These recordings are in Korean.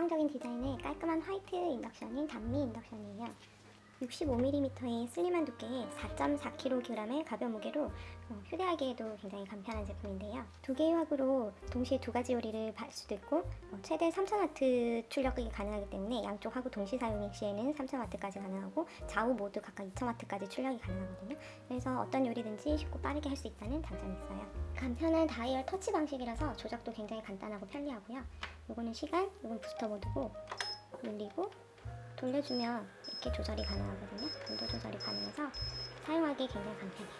감성적인 디자인의 깔끔한 화이트 인덕션인 단미 인덕션이에요. 65mm의 슬림한 두께에 4.4kg의 가벼운 무게로 어, 휴대하기에도 굉장히 간편한 제품인데요. 두 개의 화구로 동시에 두 가지 요리를 할 수도 있고 어, 최대 3000W 출력이 가능하기 때문에 양쪽 화구 동시 사용 시에는 3000W까지 가능하고 좌우 모두 각각 2000W까지 출력이 가능하거든요. 그래서 어떤 요리든지 쉽고 빠르게 할 수 있다는 장점이 있어요. 간편한 다이얼 터치 방식이라서 조작도 굉장히 간단하고 편리하고요. 요거는 시간, 요건 부스터 모드고 눌리고 돌려주면 이렇게 조절이 가능하거든요. 온도 조절이 가능해서 사용하기 굉장히 간편해요.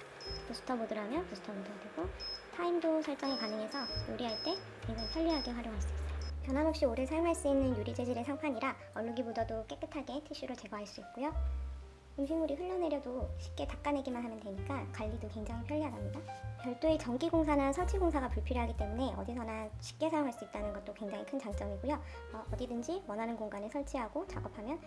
부스터 모드라면 부스터 모드가 되고 타임도 설정이 가능해서 요리할 때 굉장히 편리하게 활용할 수 있어요. 변함없이 오래 사용할 수 있는 유리 재질의 상판이라 얼룩이 묻어도 깨끗하게 티슈로 제거할 수 있고요. 음식물이 흘러내려도 쉽게 닦아내기만 하면 되니까 관리도 굉장히 편리하답니다. 별도의 전기공사나 설치공사가 불필요하기 때문에 어디서나 쉽게 사용할 수 있다는 것도 굉장히 큰 장점이고요. 어, 어디든지 원하는 공간에 설치하고 작업하면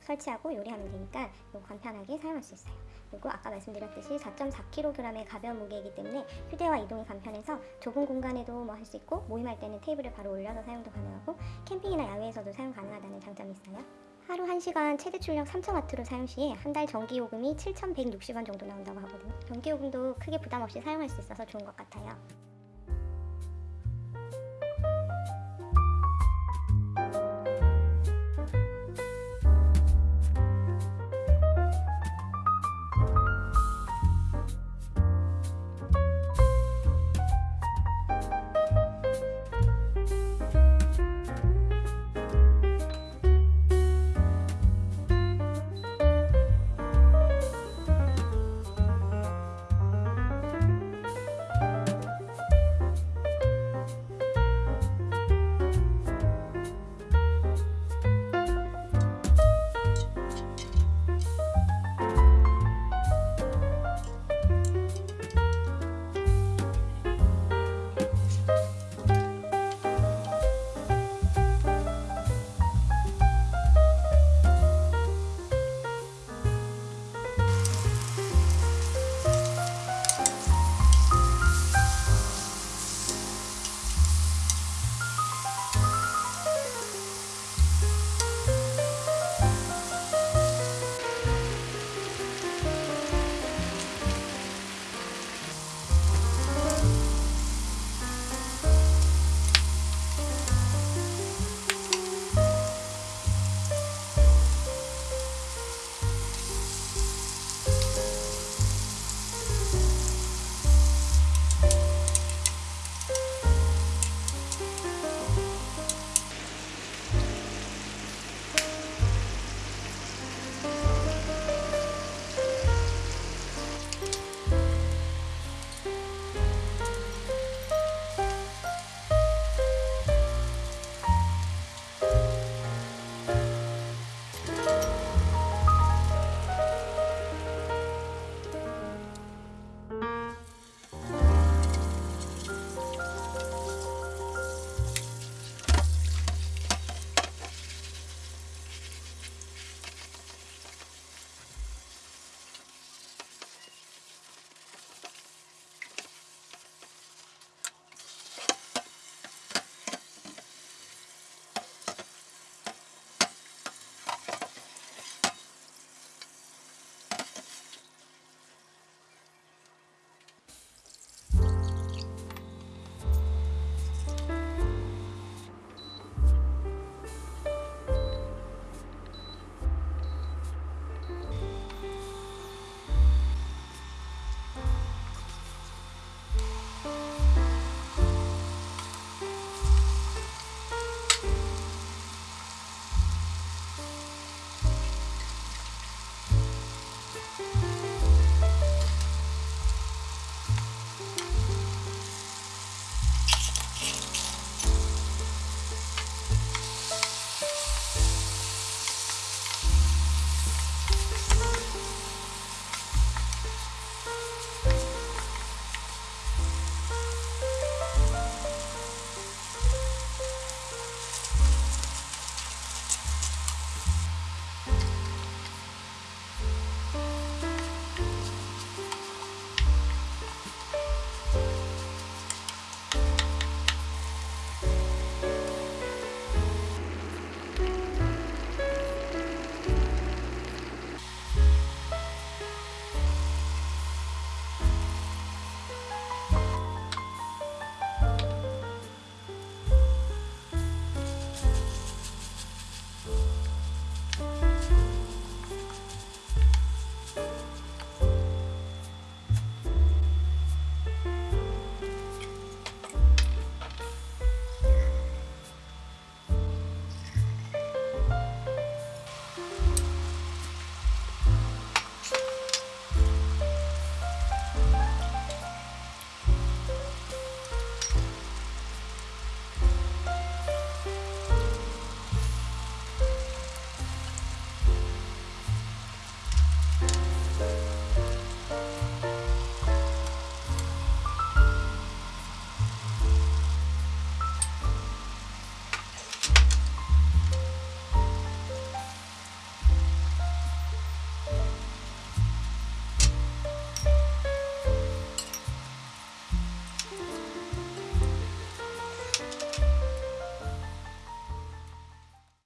설치하고 요리하면 되니까 이거 간편하게 사용할 수 있어요. 그리고 아까 말씀드렸듯이 4.4kg의 가벼운 무게이기 때문에 휴대와 이동이 간편해서 좁은 공간에도 뭐 할 수 있고 모임할 때는 테이블을 바로 올려서 사용도 가능하고 캠핑이나 야외에서도 사용 가능하다는 장점이 있어요. 하루 1시간 최대 출력 3000W로 사용 시에 한달 전기요금이 7,160원 정도 나온다고 하거든요. 전기요금도 크게 부담 없이 사용할 수 있어서 좋은 것 같아요.